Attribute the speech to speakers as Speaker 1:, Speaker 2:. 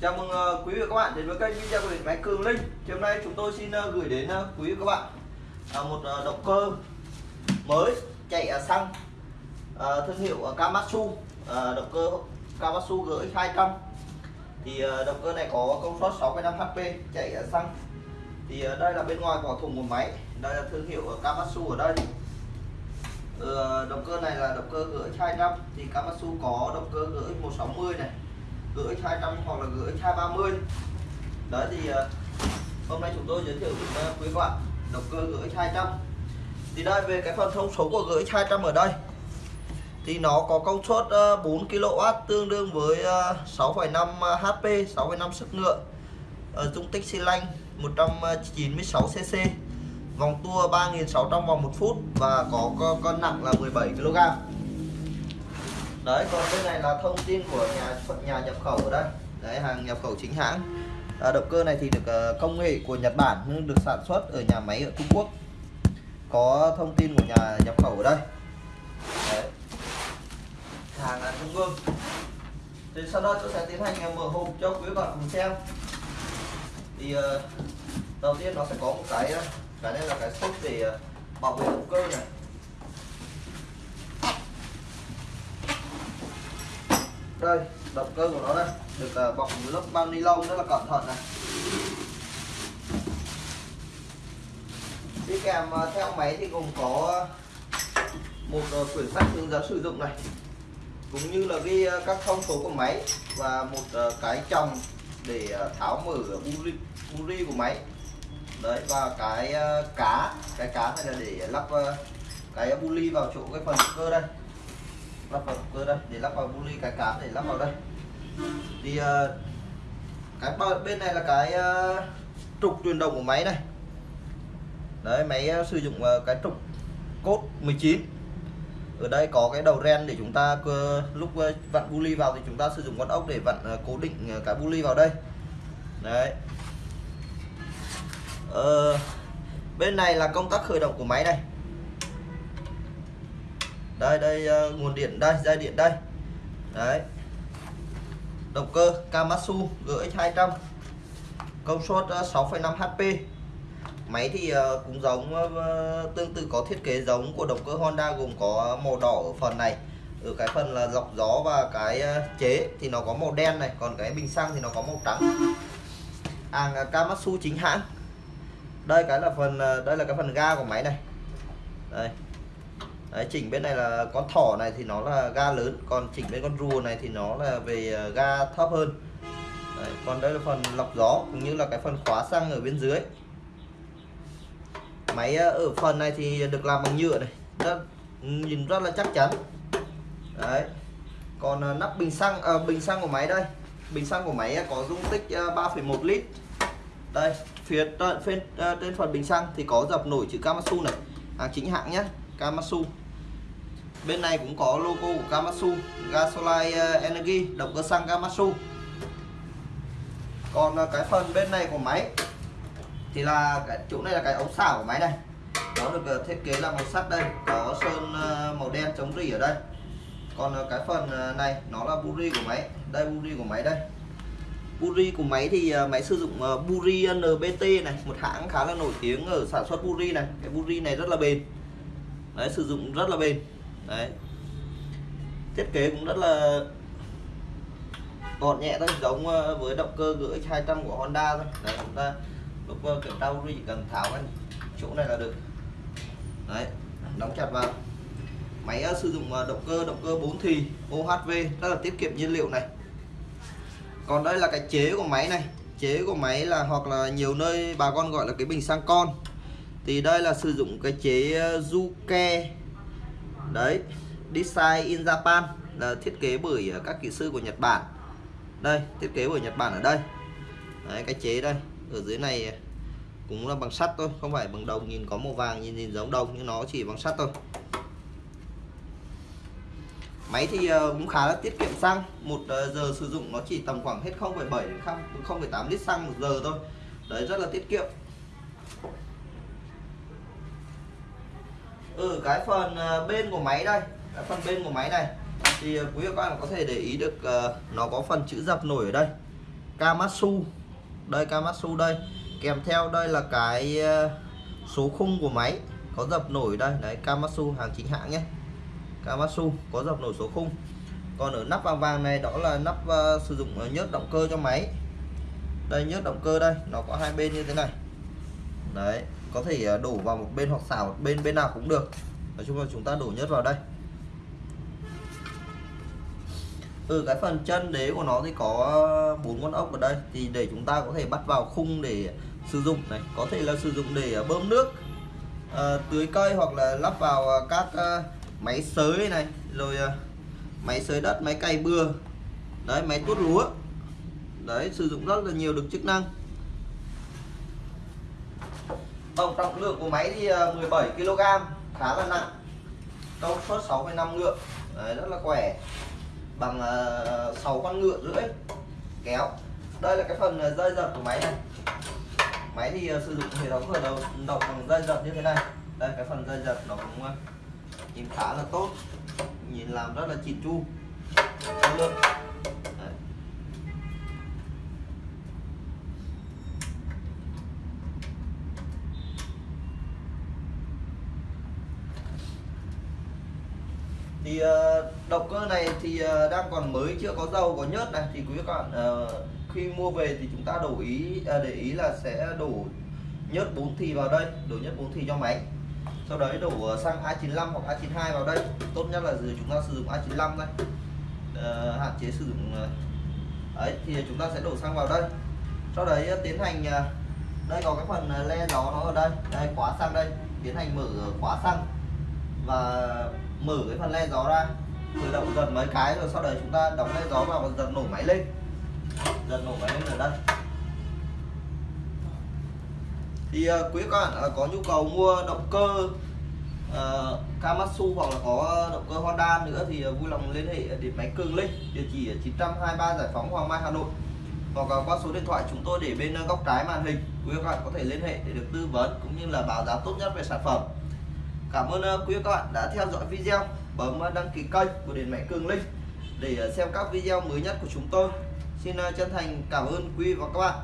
Speaker 1: Chào mừng ờ, quý vị và các bạn đến với kênh video của điện máy Cường Linh. Thì hôm nay chúng tôi xin ờ, gửi đến ờ, quý vị và các bạn một động cơ mới chạy xăng thương hiệu Kamatsu, động cơ Kamatsu GX 200. Thì động cơ này có công suất 6,5 HP chạy xăng. Thì đây là bên ngoài vỏ thùng một máy, đây là thương hiệu Kamatsu ở đây. Ừ, động cơ này là động cơ GX 200 thì Kamatsu có động cơ GX 160 này GX 200 hoặc là GX 230 đấy thì ờ, hôm nay chúng tôi giới thiệu với quý các bạn động cơ GX 200 thì đây về cái phần thông số của GX 200 ở đây thì nó có công suất ờ, 4 kW tương đương với 6,5 HP 6,5 sức ngựa uh, dung tích xi lanh 196 cc vòng tua 3.600 vòng 1 phút và có cân nặng là 17 kg đấy còn bên này là thông tin của nhà nhà nhập khẩu ở đây đấy hàng nhập khẩu chính hãng. À, động cơ này thì được uh, công nghệ của Nhật Bản nhưng được sản xuất ở nhà máy ở Trung Quốc. Có thông tin của nhà nhập khẩu ở đây. Đấy. hàng là Trung Quốc. Thì sau đó tôi sẽ tiến hành ờ, mở hộp cho quý bạn cùng xem. Thì uh, đầu tiên nó sẽ có một cái cái này là cái xốp để bảo vệ động cơ này. Đây động cơ của nó đây được uh, bọc lớp bao ni lông rất là cẩn thận này. Đi kèm uh, theo máy thì gồm có một uh, quyển sách hướng dẫn sử dụng này cũng như là ghi uh, các thông số của máy và một uh, cái chồng để uh, tháo mở buri, buri của máy. Đấy và cái uh, cá cái cá này là để lắp uh, cái buli vào chỗ cái phần cơ đây lắp vào cơ đây để lắp vào buli cái cám để lắp vào đây. Thì ờ, cái bên này là cái ờ, trục truyền động của máy này. Đấy máy ờ, sử dụng cái trục cốt 19 ở đây có cái đầu ren để chúng ta lúc vặn vặn buli vào thì chúng ta sử dụng con ốc để vặn cố định cái cái buli vào đây. Đấy. Ờ, bên này là công tắc khởi động của máy này đây đây uh, nguồn điện đây dây điện đây. Đấy. Động cơ Kamatsu GX 200 công suất uh, 6,5 HP máy thì uh, cũng giống uh, tương tự có thiết kế giống của động cơ Honda gồm có màu đỏ ở phần này. Ở cái phần là lọc gió và cái uh, chế thì nó có màu đen này còn cái bình xăng thì nó có màu trắng. Hàng uh, Kamatsu chính hãng. Đây cái là phần uh, đây là cái phần ga của máy này. Đây. Đấy, chỉnh bên này là con thỏ này thì nó là ga lớn còn chỉnh bên con rùa này thì nó là về ờ, ga thấp hơn. Đấy, còn đây là phần lọc gió cũng như là cái phần khóa xăng ở bên dưới. Máy ờ, ở phần này thì được làm bằng nhựa này rất, nhìn rất là chắc chắn. Đấy còn ờ, nắp bình xăng à, bình xăng của máy đây. Bình xăng của máy có dung tích 3,1 lít. Đây phía trên, trên phần bình xăng thì có dập nổi chữ Kamatsu này. Hàng chính hãng nhé Kamatsu bên này cũng có logo của Kamatsu Gasolite eh, Energy, động cơ xăng Kamatsu còn ờ, cái phần bên này của máy thì là cái, chỗ này là cái ống xả của máy này. Nó được ờ, thiết kế là màu sắt đây, có sơn ờ, màu đen chống rỉ ở đây. Còn cái phần này nó là buri của máy, đây buri của máy đây. Buri của máy thì máy sử dụng buri NBT này, một hãng khá là nổi tiếng ở sản xuất buri này. Cái buri này rất là bền. Đấy, sử dụng rất là bền đấy. Thiết kế cũng rất là gọn nhẹ thôi, giống ờ, với động cơ gửi 200 của Honda thôi. Đấy, chúng ta lúc ờ, kiểm tra chỉ cần tháo cái chỗ này là được. Đấy, đóng chặt vào. Máy ờ, sử dụng động cơ động cơ 4 thì OHV rất là tiết kiệm nhiên liệu này. Còn đây là cái chế của máy này. Chế của máy là, hoặc là nhiều nơi bà con gọi là cái bình xăng con. Thì đây là sử dụng cái chế Juke đấy design in Japan. Là thiết kế bởi ờ, các kỹ sư của Nhật Bản. Đây thiết kế bởi Nhật Bản ở đây. Đấy, cái chế đây. Ở dưới này ờ, cũng là bằng sắt thôi không phải bằng đồng. Nhìn có màu vàng nhìn nhìn giống đồng nhưng nó chỉ bằng sắt thôi. Máy thì ờ, cũng khá là tiết kiệm xăng. Một giờ sử dụng nó chỉ tầm khoảng hết 0,7 đến 0,8 lít xăng một giờ thôi. Đấy rất là tiết kiệm ở cái phần ờ, bên của máy đây. Cái phần bên của máy này. Thì ờ, quý vị các bạn có thể để ý được uh, nó có phần chữ dập nổi ở đây. Kamatsu. Đây Kamatsu đây. Kèm theo đây là cái số khung của máy có dập nổi đây. Đấy Kamatsu hàng chính hãng nhé. Kamatsu có dập nổi số khung. Còn ở nắp vàng vàng này đó là nắp uh, sử dụng nhớt động cơ cho máy. Đây nhớt động cơ đây. Nó có hai bên như thế này. Đấy có thể ờ, đổ vào một bên hoặc xả một bên bên nào cũng được. Nói chung là chúng ta đổ nhất vào đây. Ừ cái phần chân đế của nó thì có ờ, bốn con ốc ở đây. Thì để chúng ta có thể bắt vào khung để sử dụng này. Có thể là sử dụng để ờ, bơm nước à, tưới cây hoặc là lắp vào các uh, máy sới này. Rồi uh, máy sới đất máy cày bừa. Đấy máy tuốt lúa. Đấy sử dụng rất là nhiều được chức năng tổng trọng lượng của máy thì ờ, 17 kg khá là nặng. Công suất 6,5 ngựa đấy, rất là khỏe. Bằng ờ, uh, 6 con ngựa rưỡi kéo. Đây là cái phần ờ, dây giật của máy này. Máy thì uh, sử dụng hệ thống khởi đầu động bằng dây giật như thế này. Đây cái phần dây giật nó cũng uh, nhìn khá là tốt nhìn làm rất là chỉn chu. Lượng thì uh, động cơ này thì ờ, đang còn mới, chưa có dầu, có nhớt này. Thì quý các bạn ờ, khi mua về thì chúng ta đổ ý ờ, để ý là sẽ đổ nhớt 4 thì vào đây, đổ nhớt 4 thì cho máy. Sau đấy đổ xăng A95 hoặc A92 vào đây. Tốt nhất là chúng ta sử dụng A95 đây. Hạn chế sử dụng ấy, thì chúng ta sẽ đổ xăng vào đây. Sau đấy tiến hành đây có cái phần le gió nó ở đây. Đây, khóa xăng đây. Tiến hành mở khóa xăng và mở cái phần le gió ra khởi động giật mấy cái rồi sau đấy chúng ta đóng lên gió vào và giật nổ máy lên. Giật nổ máy lên ở đây. Thì uh, quý các bạn uh, có nhu cầu mua động cơ uh, Kamatsu hoặc là có động cơ Honda nữa thì uh, vui lòng liên hệ điện máy Cường Linh địa chỉ 923 Giải phóng Hoàng Mai Hà Nội. Hoặc là qua số điện thoại chúng tôi để bên góc trái màn hình quý các bạn có thể liên hệ để được tư vấn cũng như là báo giá tốt nhất về sản phẩm. Cảm ơn quý các bạn đã theo dõi video bấm đăng ký kênh của Điện Máy Cường Linh để ờ, xem các video mới nhất của chúng tôi. Xin ờ, chân thành cảm ơn quý và các bạn.